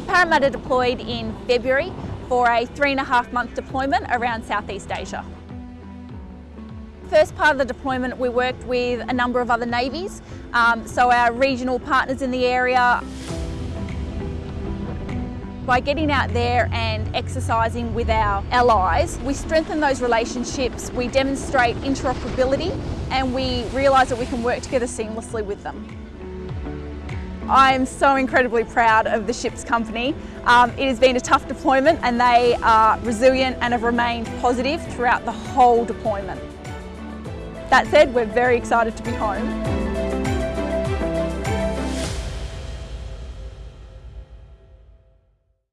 Parramatta deployed in February for a three and a half month deployment around Southeast Asia. First part of the deployment we worked with a number of other navies, um, so our regional partners in the area. By getting out there and exercising with our allies, we strengthen those relationships, we demonstrate interoperability and we realise that we can work together seamlessly with them. I'm so incredibly proud of the ship's company. Um, it has been a tough deployment and they are resilient and have remained positive throughout the whole deployment. That said, we're very excited to be home.